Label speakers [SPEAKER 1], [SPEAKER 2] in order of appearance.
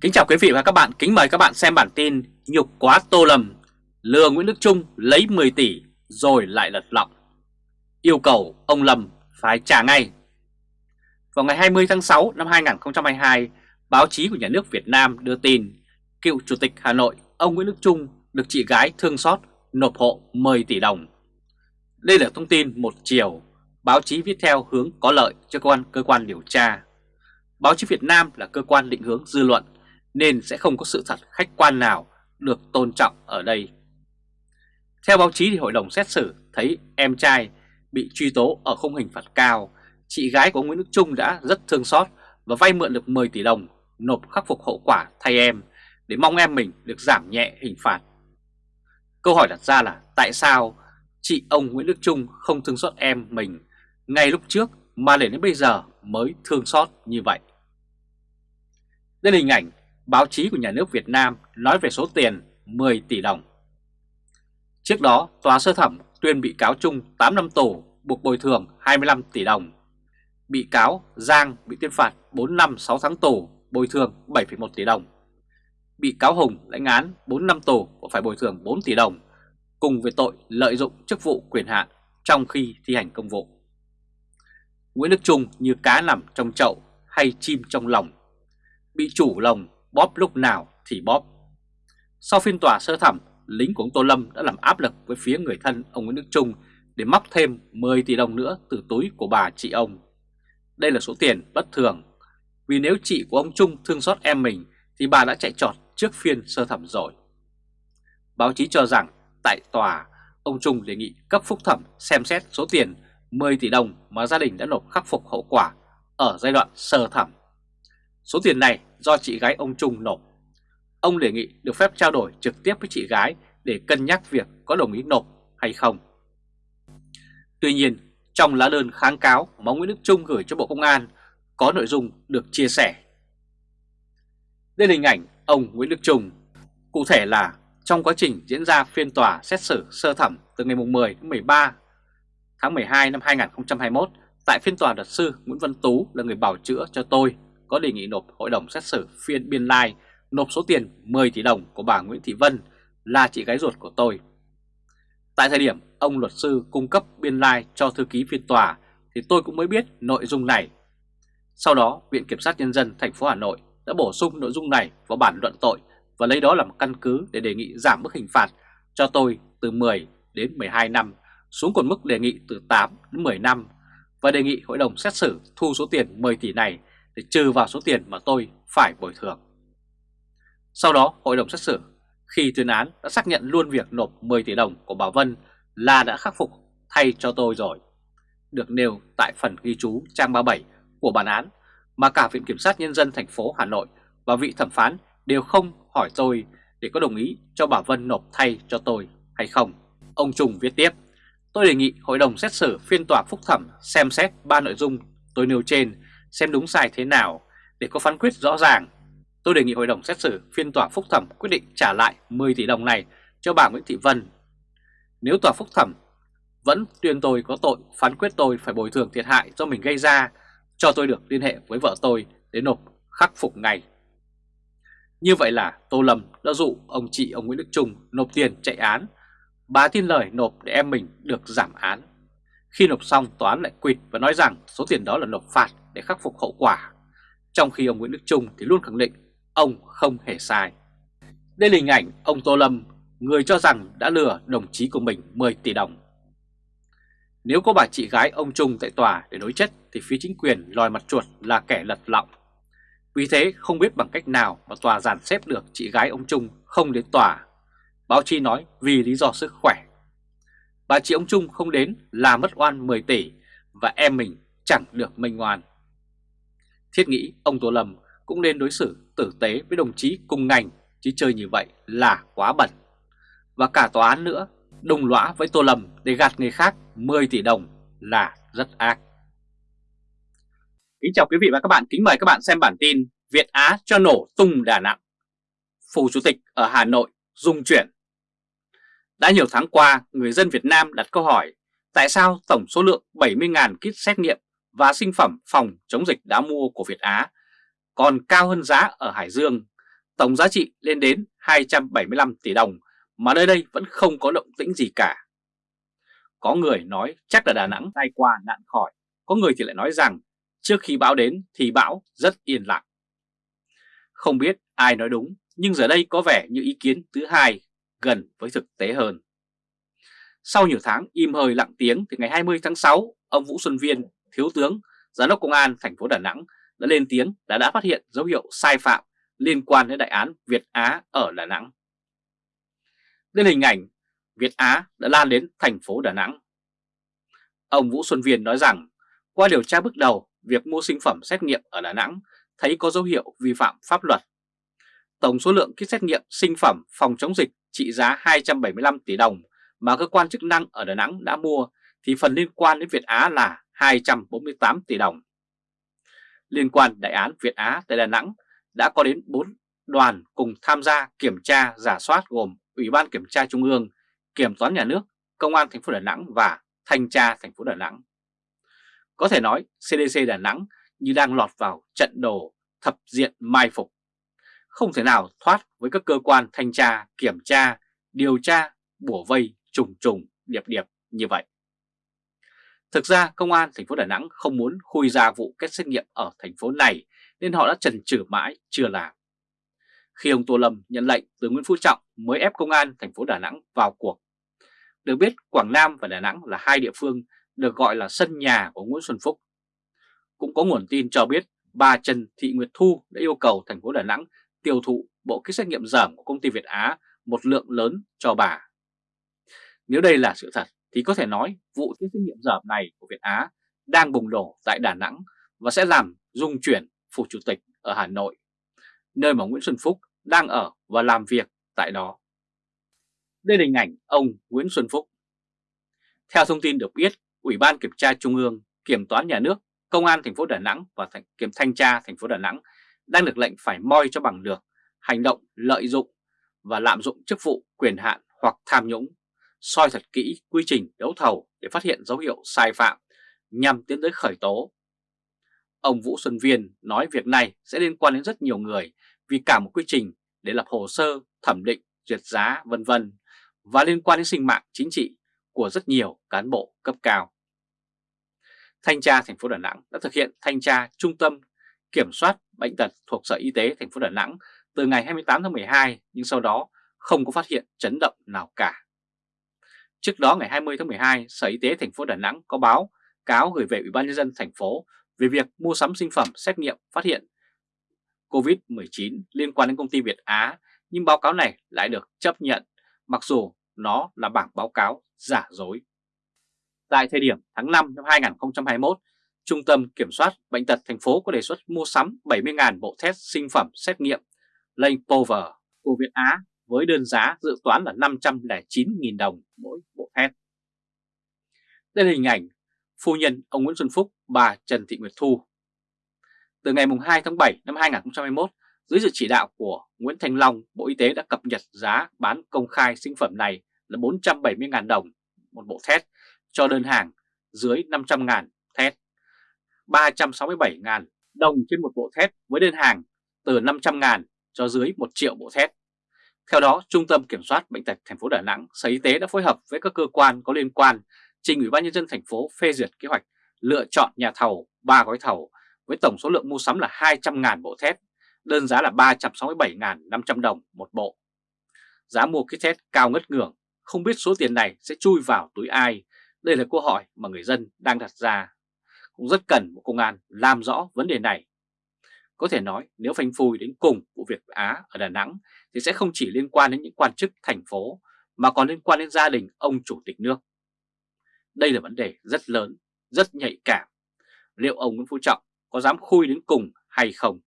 [SPEAKER 1] Kính chào quý vị và các bạn, kính mời các bạn xem bản tin Nhục quá Tô Lâm, lừa Nguyễn Đức Trung lấy 10 tỷ rồi lại lật lọng. Yêu cầu ông Lâm phải trả ngay. Vào ngày 20 tháng 6 năm 2022, báo chí của nhà nước Việt Nam đưa tin cựu Chủ tịch Hà Nội ông Nguyễn Đức Trung được chị gái thương xót nộp hộ 10 tỷ đồng. Đây là thông tin một chiều, báo chí viết theo hướng có lợi cho cơ quan cơ quan điều tra. Báo chí Việt Nam là cơ quan định hướng dư luận nên sẽ không có sự thật khách quan nào được tôn trọng ở đây. Theo báo chí thì hội đồng xét xử thấy em trai bị truy tố ở khung hình phạt cao, chị gái của Nguyễn Đức Trung đã rất thương xót và vay mượn được 10 tỷ đồng nộp khắc phục hậu quả thay em để mong em mình được giảm nhẹ hình phạt. Câu hỏi đặt ra là tại sao chị ông Nguyễn Đức Trung không thương xót em mình ngay lúc trước mà để đến bây giờ mới thương xót như vậy? Đây là hình ảnh báo chí của nhà nước Việt Nam nói về số tiền 10 tỷ đồng. Trước đó, Tòa sơ thẩm tuyên bị cáo Trung 8 năm tù buộc bồi thường 25 tỷ đồng. Bị cáo Giang bị tuyên phạt 4 năm 6 tháng tù bồi thường 7,1 tỷ đồng. Bị cáo Hùng lãnh án 4 năm tù và phải bồi thường 4 tỷ đồng cùng với tội lợi dụng chức vụ quyền hạn trong khi thi hành công vụ. Nguyễn Đức Trung như cá nằm trong chậu hay chim trong lòng, bị chủ lòng bóp lúc nào thì bóp. Sau phiên tòa sơ thẩm, lính của ông Tô Lâm đã làm áp lực với phía người thân ông Nguyễn Đức Trung để móc thêm 10 tỷ đồng nữa từ túi của bà chị ông. Đây là số tiền bất thường, vì nếu chị của ông Trung thương xót em mình thì bà đã chạy trọt trước phiên sơ thẩm rồi. Báo chí cho rằng tại tòa, ông Trung đề nghị cấp phúc thẩm xem xét số tiền 10 tỷ đồng mà gia đình đã nộp khắc phục hậu quả ở giai đoạn sơ thẩm. Số tiền này do chị gái ông Trung nộp. Ông đề nghị được phép trao đổi trực tiếp với chị gái để cân nhắc việc có đồng ý nộp hay không. Tuy nhiên, trong lá đơn kháng cáo mà Nguyễn Đức Trung gửi cho Bộ Công an có nội dung được chia sẻ. Đây là hình ảnh ông Nguyễn Đức Trung. Cụ thể là trong quá trình diễn ra phiên tòa xét xử sơ thẩm từ ngày 10 đến 13 tháng 12 năm 2021 tại phiên tòa luật sư Nguyễn Văn Tú là người bảo chữa cho tôi có đề nghị nộp hội đồng xét xử phiên biên lai nộp số tiền 10 tỷ đồng của bà Nguyễn Thị Vân là chị gái ruột của tôi. Tại thời điểm ông luật sư cung cấp biên lai cho thư ký phiên tòa thì tôi cũng mới biết nội dung này. Sau đó, Viện Kiểm sát Nhân dân thành phố Hà Nội đã bổ sung nội dung này vào bản luận tội và lấy đó làm căn cứ để đề nghị giảm mức hình phạt cho tôi từ 10 đến 12 năm xuống còn mức đề nghị từ 8 đến 10 năm và đề nghị hội đồng xét xử thu số tiền 10 tỷ này để trừ vào số tiền mà tôi phải bồi thường. Sau đó hội đồng xét xử khi tuyên án đã xác nhận luôn việc nộp 10 tỷ đồng của bà Vân là đã khắc phục thay cho tôi rồi. Được nêu tại phần ghi chú trang 37 của bản án mà cả Viện Kiểm sát Nhân dân thành phố Hà Nội và vị thẩm phán đều không hỏi tôi để có đồng ý cho bà Vân nộp thay cho tôi hay không. Ông Trung viết tiếp, tôi đề nghị hội đồng xét xử phiên tòa phúc thẩm xem xét ba nội dung tôi nêu trên xem đúng sai thế nào để có phán quyết rõ ràng. Tôi đề nghị hội đồng xét xử phiên tòa phúc thẩm quyết định trả lại 10 tỷ đồng này cho bà Nguyễn Thị Vân. Nếu tòa phúc thẩm vẫn tuyên tôi có tội, phán quyết tôi phải bồi thường thiệt hại do mình gây ra, cho tôi được liên hệ với vợ tôi để nộp khắc phục ngay. Như vậy là Tô Lâm đã dụ ông chị ông Nguyễn Đức Trung nộp tiền chạy án. Bà tin lời nộp để em mình được giảm án. Khi nộp xong tòa án lại quỵt và nói rằng số tiền đó là nộp phạt để khắc phục hậu quả. Trong khi ông Nguyễn Đức Trung thì luôn khẳng định ông không hề sai. Đây là hình ảnh ông Tô Lâm, người cho rằng đã lừa đồng chí của mình 10 tỷ đồng. Nếu có bà chị gái ông Trung tại tòa để đối chất thì phía chính quyền lòi mặt chuột là kẻ lật lọng. Vì thế không biết bằng cách nào mà tòa giàn xếp được chị gái ông Trung không đến tòa. Báo chí nói vì lý do sức khỏe. Bà chị ông Trung không đến là mất oan 10 tỷ và em mình chẳng được minh oan. Thiết nghĩ ông Tô Lâm cũng nên đối xử tử tế với đồng chí cùng ngành chứ chơi như vậy là quá bẩn. Và cả tòa án nữa, đồng lõa với Tô Lâm để gạt người khác 10 tỷ đồng là rất ác. Kính chào quý vị và các bạn, kính mời các bạn xem bản tin Việt Á cho nổ tung Đà Nẵng. Phủ Chủ tịch ở Hà Nội dùng chuyển. Đã nhiều tháng qua, người dân Việt Nam đặt câu hỏi tại sao tổng số lượng 70.000 kit xét nghiệm và sinh phẩm phòng chống dịch đã mua của Việt Á còn cao hơn giá ở Hải Dương Tổng giá trị lên đến 275 tỷ đồng mà nơi đây vẫn không có động tĩnh gì cả. Có người nói chắc là Đà Nẵng tai qua nạn khỏi, có người thì lại nói rằng trước khi bão đến thì bão rất yên lặng. Không biết ai nói đúng, nhưng giờ đây có vẻ như ý kiến thứ hai gần với thực tế hơn. Sau nhiều tháng im hơi lặng tiếng thì ngày 20 tháng 6, ông Vũ Xuân Viên, Thiếu tướng, Giám đốc Công an thành phố Đà Nẵng đã lên tiếng đã đã phát hiện dấu hiệu sai phạm liên quan đến đại án Việt Á ở Đà Nẵng. Đến hình ảnh Việt Á đã lan đến thành phố Đà Nẵng. Ông Vũ Xuân Viên nói rằng qua điều tra bước đầu, việc mua sinh phẩm xét nghiệm ở Đà Nẵng thấy có dấu hiệu vi phạm pháp luật. Tổng số lượng kit xét nghiệm sinh phẩm phòng chống dịch trị giá 275 tỷ đồng mà cơ quan chức năng ở Đà Nẵng đã mua thì phần liên quan đến Việt Á là 248 tỷ đồng. Liên quan đại án Việt Á tại Đà Nẵng đã có đến 4 đoàn cùng tham gia kiểm tra giả soát gồm Ủy ban Kiểm tra Trung ương, Kiểm toán Nhà nước, Công an thành phố Đà Nẵng và Thanh tra thành phố Đà Nẵng. Có thể nói CDC Đà Nẵng như đang lọt vào trận đồ thập diện mai phục. Không thể nào thoát với các cơ quan thanh tra, kiểm tra, điều tra, bủa vây, trùng trùng, điệp điệp như vậy. Thực ra công an thành phố Đà Nẵng không muốn khui ra vụ kết xét nghiệm ở thành phố này nên họ đã chần chừ mãi chưa làm. Khi ông Tô Lâm nhận lệnh từ Nguyễn Phú Trọng mới ép công an thành phố Đà Nẵng vào cuộc. Được biết Quảng Nam và Đà Nẵng là hai địa phương được gọi là sân nhà của Nguyễn Xuân Phúc. Cũng có nguồn tin cho biết bà Trần Thị Nguyệt Thu đã yêu cầu thành phố Đà Nẵng tiêu thụ bộ kit xét nghiệm giảm của công ty Việt Á một lượng lớn cho bà. Nếu đây là sự thật thì có thể nói vụ kit xét nghiệm giảm này của Việt Á đang bùng nổ tại Đà Nẵng và sẽ làm dung chuyển phủ chủ tịch ở Hà Nội, nơi mà Nguyễn Xuân Phúc đang ở và làm việc tại đó. Đây là hình ảnh ông Nguyễn Xuân Phúc. Theo thông tin được biết, Ủy ban Kiểm tra Trung ương, Kiểm toán Nhà nước, Công an thành phố Đà Nẵng và Kiểm thanh tra thành phố Đà Nẵng đang được lệnh phải moi cho bằng được hành động lợi dụng và lạm dụng chức vụ quyền hạn hoặc tham nhũng, soi thật kỹ quy trình đấu thầu để phát hiện dấu hiệu sai phạm nhằm tiến tới khởi tố. Ông Vũ Xuân Viên nói việc này sẽ liên quan đến rất nhiều người vì cả một quy trình để lập hồ sơ, thẩm định, duyệt giá vân vân và liên quan đến sinh mạng chính trị của rất nhiều cán bộ cấp cao. Thanh tra thành phố Đà Nẵng đã thực hiện thanh tra trung tâm kiểm soát bệnh tật thuộc Sở Y tế thành phố Đà Nẵng từ ngày 28 tháng 12 nhưng sau đó không có phát hiện chấn động nào cả. Trước đó ngày 20 tháng 12, Sở Y tế thành phố Đà Nẵng có báo cáo gửi về Ủy ban nhân dân thành phố về việc mua sắm sinh phẩm xét nghiệm phát hiện COVID-19 liên quan đến công ty Việt Á, nhưng báo cáo này lại được chấp nhận mặc dù nó là bảng báo cáo giả dối. Tại thời điểm tháng 5 năm 2021, Trung tâm Kiểm soát Bệnh tật thành phố có đề xuất mua sắm 70.000 bộ test sinh phẩm xét nghiệm Lane Power của Việt Á với đơn giá dự toán là 509.000 đồng mỗi bộ test. Đây là hình ảnh phu nhân ông Nguyễn Xuân Phúc, bà Trần Thị Nguyệt Thu. Từ ngày 2 tháng 7 năm 2021, dưới sự chỉ đạo của Nguyễn Thành Long, Bộ Y tế đã cập nhật giá bán công khai sinh phẩm này là 470.000 đồng một bộ test cho đơn hàng dưới 500.000 test, 367.000 đồng trên một bộ thép với đơn hàng từ 500.000 cho dưới 1 triệu bộ thép. Theo đó, Trung tâm Kiểm soát Bệnh tật thành phố Đà Nẵng, Sở Y tế đã phối hợp với các cơ quan có liên quan trình Ủy ban nhân dân thành phố phê duyệt kế hoạch lựa chọn nhà thầu 3 gói thầu với tổng số lượng mua sắm là 200.000 bộ thép, đơn giá là 367.500 đồng một bộ. Giá mua kit test cao ngất ngưỡng, không biết số tiền này sẽ chui vào túi ai. Đây là câu hỏi mà người dân đang đặt ra. Cũng rất cần bộ công an làm rõ vấn đề này. Có thể nói nếu phanh phui đến cùng vụ việc Á ở Đà Nẵng thì sẽ không chỉ liên quan đến những quan chức thành phố mà còn liên quan đến gia đình ông chủ tịch nước. Đây là vấn đề rất lớn, rất nhạy cảm. Liệu ông Nguyễn Phú Trọng có dám khui đến cùng hay không?